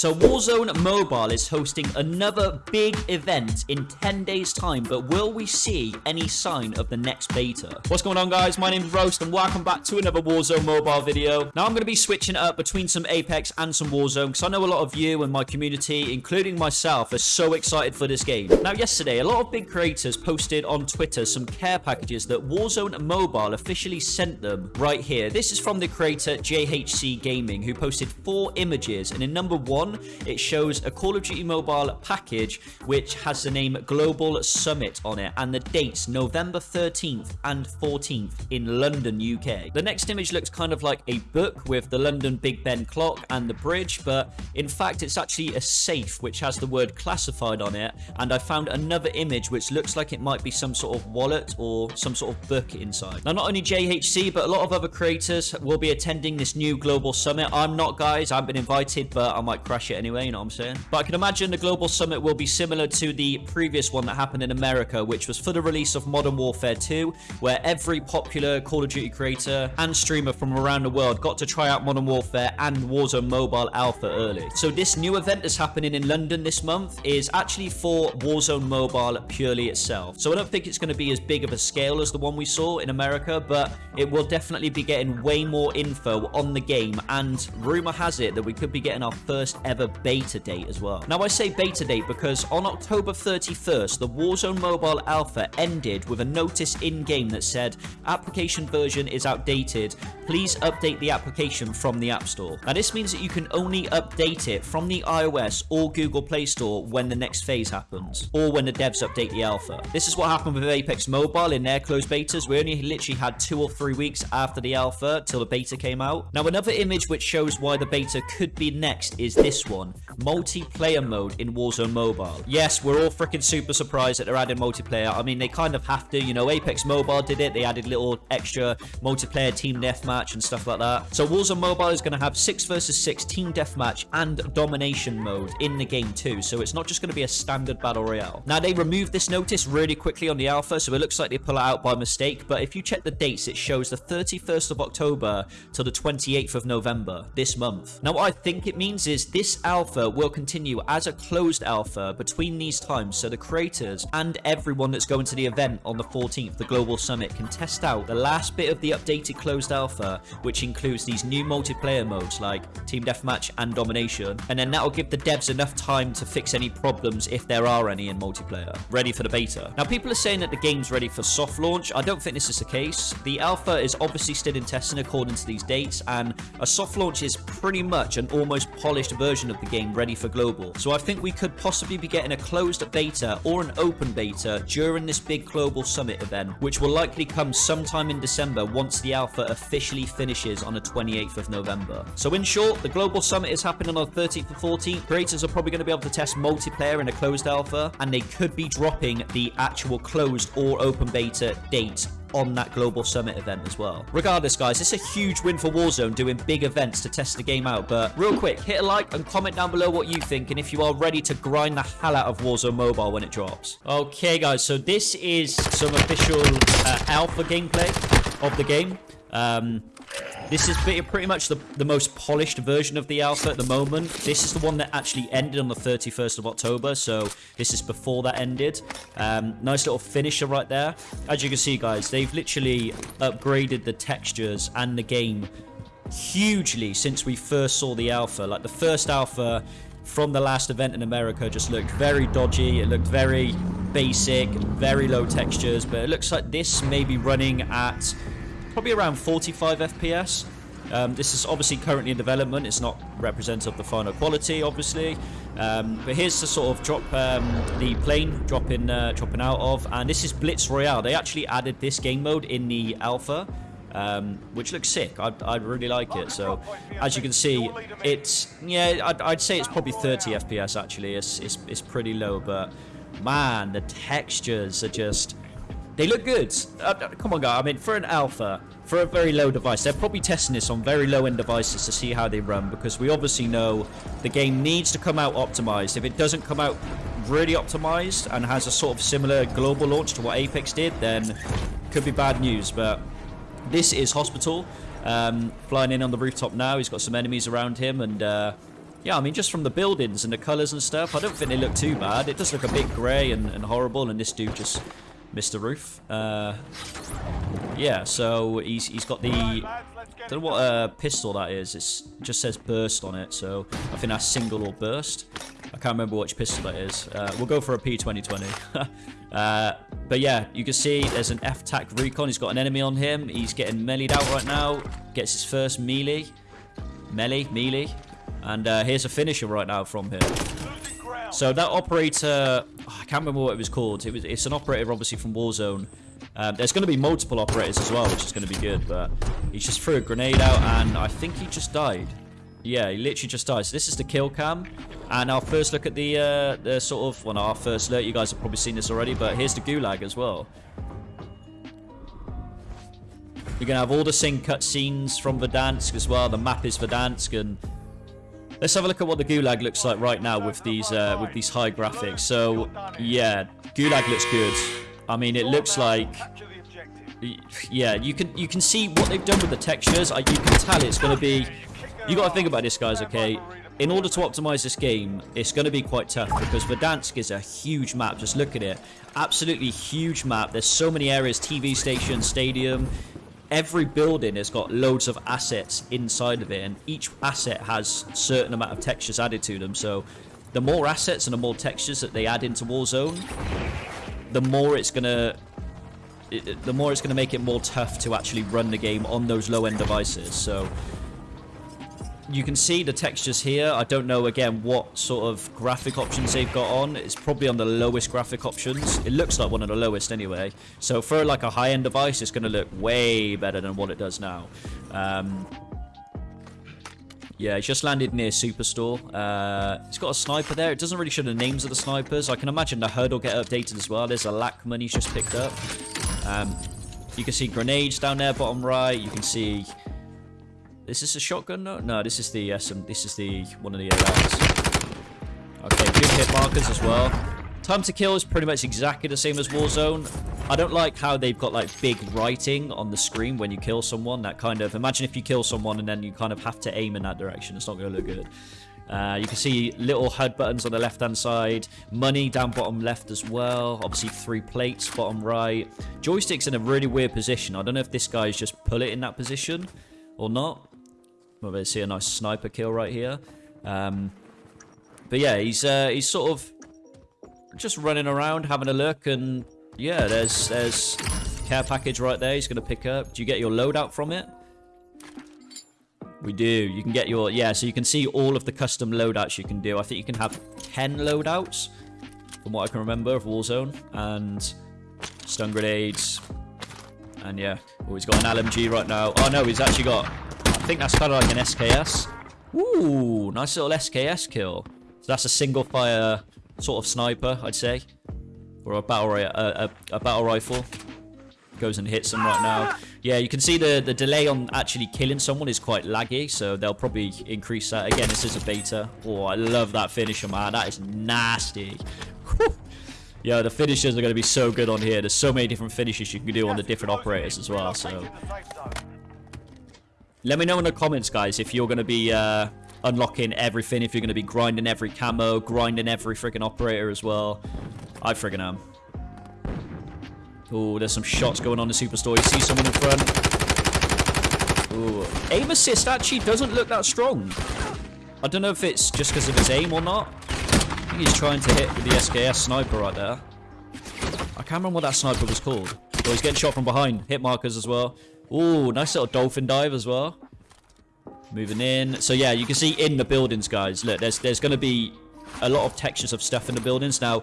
So Warzone Mobile is hosting another big event in 10 days time, but will we see any sign of the next beta? What's going on guys? My name is Roast and welcome back to another Warzone Mobile video. Now I'm going to be switching up between some Apex and some Warzone because I know a lot of you and my community, including myself, are so excited for this game. Now yesterday, a lot of big creators posted on Twitter some care packages that Warzone Mobile officially sent them right here. This is from the creator JHC Gaming who posted four images and in number one one, it shows a Call of Duty Mobile package which has the name Global Summit on it and the dates November 13th and 14th in London, UK. The next image looks kind of like a book with the London Big Ben clock and the bridge, but in fact it's actually a safe which has the word classified on it and I found another image which looks like it might be some sort of wallet or some sort of book inside. Now not only JHC but a lot of other creators will be attending this new global summit. I'm not guys, I've been invited but I might crash it anyway, you know what I'm saying? But I can imagine the Global Summit will be similar to the previous one that happened in America, which was for the release of Modern Warfare 2, where every popular Call of Duty creator and streamer from around the world got to try out Modern Warfare and Warzone Mobile Alpha early. So this new event that's happening in London this month is actually for Warzone Mobile purely itself. So I don't think it's going to be as big of a scale as the one we saw in America, but it will definitely be getting way more info on the game, and rumor has it that we could be getting our first ever beta date as well. Now I say beta date because on October 31st, the Warzone Mobile Alpha ended with a notice in-game that said application version is outdated. Please update the application from the App Store. Now this means that you can only update it from the iOS or Google Play Store when the next phase happens, or when the devs update the alpha. This is what happened with Apex Mobile in their closed betas. We only literally had two or three weeks after the alpha till the beta came out. Now another image which shows why the beta could be next is this one multiplayer mode in Warzone Mobile. Yes, we're all freaking super surprised that they're adding multiplayer. I mean, they kind of have to. You know, Apex Mobile did it. They added little extra multiplayer team deathmatch and stuff like that. So Warzone Mobile is going to have 6 versus 6 team deathmatch and domination mode in the game too. So it's not just going to be a standard battle royale. Now, they removed this notice really quickly on the alpha, so it looks like they pull it out by mistake. But if you check the dates, it shows the 31st of October till the 28th of November this month. Now, what I think it means is this alpha will continue as a closed alpha between these times so the creators and everyone that's going to the event on the 14th, the Global Summit, can test out the last bit of the updated closed alpha, which includes these new multiplayer modes like Team Deathmatch and Domination, and then that'll give the devs enough time to fix any problems if there are any in multiplayer, ready for the beta. Now, people are saying that the game's ready for soft launch. I don't think this is the case. The alpha is obviously still in testing according to these dates, and a soft launch is pretty much an almost polished version of the game ready for global. So I think we could possibly be getting a closed beta or an open beta during this big global summit event, which will likely come sometime in December once the alpha officially finishes on the 28th of November. So in short, the global summit is happening on the 13th and 14th. Creators are probably going to be able to test multiplayer in a closed alpha, and they could be dropping the actual closed or open beta date on that global summit event as well. Regardless, guys, it's a huge win for Warzone doing big events to test the game out. But real quick, hit a like and comment down below what you think and if you are ready to grind the hell out of Warzone Mobile when it drops. Okay, guys, so this is some official uh, alpha gameplay of the game. Um, this is pretty much the, the most polished version of the alpha at the moment. This is the one that actually ended on the 31st of October, so this is before that ended. Um, nice little finisher right there. As you can see, guys, they've literally upgraded the textures and the game hugely since we first saw the alpha. Like, the first alpha from the last event in America just looked very dodgy. It looked very basic, very low textures, but it looks like this may be running at probably around 45 FPS. Um, this is obviously currently in development. It's not representative of the final quality, obviously. Um, but here's the sort of drop um, the plane dropping uh, dropping out of, and this is Blitz Royale. They actually added this game mode in the alpha, um, which looks sick. I, I really like it. So, as you can see, it's yeah, I'd, I'd say it's probably 30 FPS. Actually, it's it's, it's pretty low, but man, the textures are just they look good. Uh, uh, come on, guys. I mean, for an alpha, for a very low device, they're probably testing this on very low-end devices to see how they run because we obviously know the game needs to come out optimized. If it doesn't come out really optimized and has a sort of similar global launch to what Apex did, then could be bad news. But this is Hospital. Um, flying in on the rooftop now. He's got some enemies around him and... Uh, yeah, I mean, just from the buildings and the colours and stuff, I don't think they look too bad. It does look a bit grey and, and horrible, and this dude just the roof. Uh, yeah, so he's, he's got the... I don't know what uh, pistol that is. It just says burst on it, so I think that's single or burst. I can't remember which pistol that is. Uh, we'll go for a P2020. uh, but yeah, you can see there's an F-TAC Recon. He's got an enemy on him. He's getting meleeed out right now. Gets his first melee. Melee, melee. And uh, here's a finisher right now from him. So that operator, oh, I can't remember what it was called. It was, it's an operator obviously from Warzone. Um, there's going to be multiple operators as well, which is going to be good. But he just threw a grenade out, and I think he just died. Yeah, he literally just died. So this is the kill cam. And our first look at the, uh, the sort of, well, our first look. You guys have probably seen this already, but here's the gulag as well. You're going to have all the same cutscenes from Verdansk as well. The map is Verdansk, and Let's have a look at what the Gulag looks like right now with these uh, with these high graphics. So, yeah, Gulag looks good. I mean, it looks like... Yeah, you can you can see what they've done with the textures. you can tell it's going to be... You got to think about this, guys, okay? In order to optimize this game, it's going to be quite tough because Verdansk is a huge map. Just look at it. Absolutely huge map. There's so many areas, TV station, stadium every building has got loads of assets inside of it and each asset has certain amount of textures added to them. So the more assets and the more textures that they add into Warzone the more it's gonna the more it's gonna make it more tough to actually run the game on those low-end devices. So you can see the textures here. I don't know, again, what sort of graphic options they've got on. It's probably on the lowest graphic options. It looks like one of the lowest anyway. So for like a high-end device, it's going to look way better than what it does now. Um, yeah, it's just landed near Superstore. Uh, it's got a sniper there. It doesn't really show the names of the snipers. I can imagine the HUD will get updated as well. There's a Lachmann he's just picked up. Um, you can see grenades down there, bottom right. You can see is this a shotgun? No, no. This is the SM. This is the one of the ARs. Okay, good hit markers as well. Time to kill is pretty much exactly the same as Warzone. I don't like how they've got like big writing on the screen when you kill someone. That kind of imagine if you kill someone and then you kind of have to aim in that direction. It's not going to look good. Uh, you can see little HUD buttons on the left-hand side. Money down bottom left as well. Obviously, three plates bottom right. Joystick's in a really weird position. I don't know if this guy's just pull it in that position or not. Well, we see a nice sniper kill right here. Um, but yeah, he's uh, he's sort of just running around, having a look, and yeah, there's there's care package right there. He's gonna pick up. Do you get your loadout from it? We do. You can get your yeah. So you can see all of the custom loadouts you can do. I think you can have ten loadouts, from what I can remember of Warzone, and stun grenades, and yeah. Oh, he's got an LMG right now. Oh no, he's actually got think that's kind of like an SKS. Ooh, nice little SKS kill. So that's a single fire sort of sniper, I'd say. Or a battle, a, uh, a, a battle rifle. Goes and hits them right now. Yeah, you can see the, the delay on actually killing someone is quite laggy, so they'll probably increase that. Again, this is a beta. Oh, I love that finisher, man. That is nasty. Yeah, the finishers are going to be so good on here. There's so many different finishes you can do on the different operators as well, so... Let me know in the comments, guys, if you're going to be uh, unlocking everything, if you're going to be grinding every camo, grinding every freaking operator as well. I friggin' am. Oh, there's some shots going on the Superstore. You see someone in front. Ooh. Aim assist actually doesn't look that strong. I don't know if it's just because of his aim or not. I think he's trying to hit with the SKS sniper right there. I can't remember what that sniper was called. Oh, he's getting shot from behind. Hit markers as well. Ooh, nice little dolphin dive as well. Moving in. So yeah, you can see in the buildings, guys. Look, there's there's going to be a lot of textures of stuff in the buildings. Now,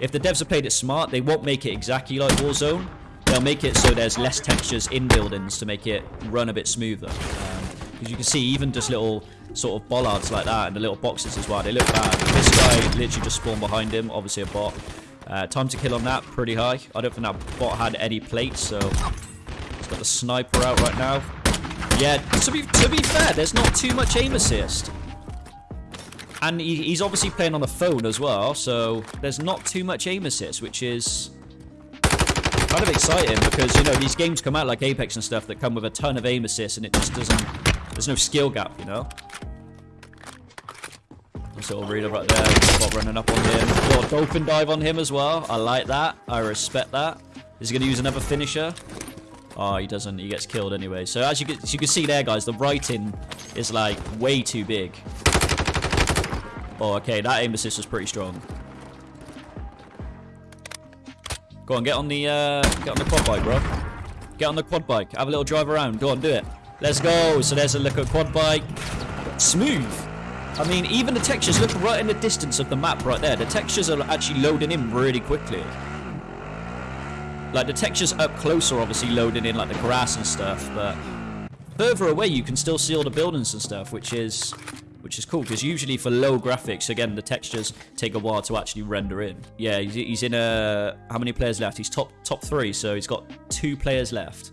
if the devs have played it smart, they won't make it exactly like Warzone. They'll make it so there's less textures in buildings to make it run a bit smoother. Because um, you can see even just little sort of bollards like that and the little boxes as well. They look bad. This guy literally just spawned behind him. Obviously a bot. Uh, time to kill on that, pretty high. I don't think that bot had any plates, so Got the sniper out right now. Yeah, to be, to be fair, there's not too much aim assist. And he, he's obviously playing on the phone as well, so there's not too much aim assist, which is kind of exciting because, you know, these games come out like Apex and stuff that come with a ton of aim assist and it just doesn't... There's no skill gap, you know? Nice little reader right there. Bot running up on him. Got dolphin dive on him as well. I like that. I respect that. Is he going to use another finisher? Oh, he doesn't. He gets killed anyway. So as you, can, as you can see there, guys, the writing is like way too big. Oh, okay. That aim assist was pretty strong. Go on, get on the uh, get on the quad bike, bro. Get on the quad bike. Have a little drive around. Go on, do it. Let's go. So there's a look at quad bike. Smooth. I mean, even the textures, look right in the distance of the map right there. The textures are actually loading in really quickly. Like, the textures up closer obviously loaded in, like, the grass and stuff, but further away you can still see all the buildings and stuff, which is which is cool, because usually for low graphics, again, the textures take a while to actually render in. Yeah, he's, he's in a... How many players left? He's top top three, so he's got two players left.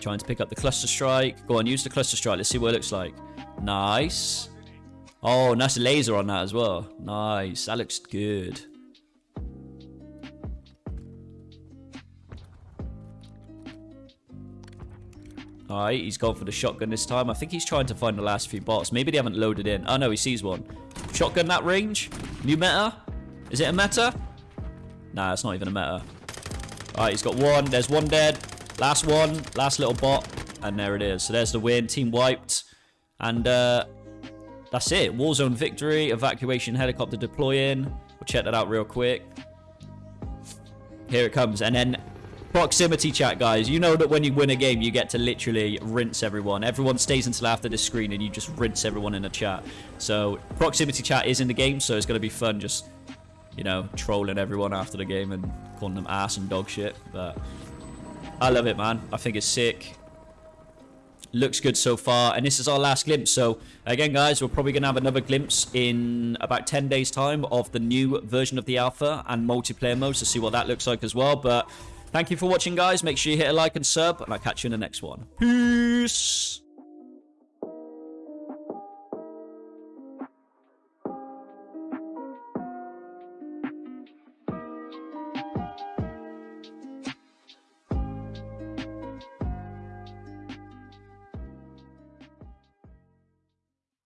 Trying to pick up the cluster strike. Go on, use the cluster strike. Let's see what it looks like. Nice. Oh, nice laser on that as well. Nice. That looks good. Alright, he's gone for the shotgun this time. I think he's trying to find the last few bots. Maybe they haven't loaded in. Oh, no, he sees one. Shotgun that range? New meta? Is it a meta? Nah, it's not even a meta. Alright, he's got one. There's one dead. Last one. Last little bot. And there it is. So there's the win. Team wiped. And uh, that's it. Warzone victory. Evacuation helicopter deploying. We'll check that out real quick. Here it comes. And then proximity chat, guys. You know that when you win a game, you get to literally rinse everyone. Everyone stays until after the screen and you just rinse everyone in the chat. So proximity chat is in the game, so it's going to be fun just, you know, trolling everyone after the game and calling them ass and dog shit. But I love it, man. I think it's sick. Looks good so far. And this is our last glimpse. So, again, guys, we're probably going to have another glimpse in about 10 days' time of the new version of the alpha and multiplayer modes to see what that looks like as well. But thank you for watching, guys. Make sure you hit a like and sub, and I'll catch you in the next one. Peace!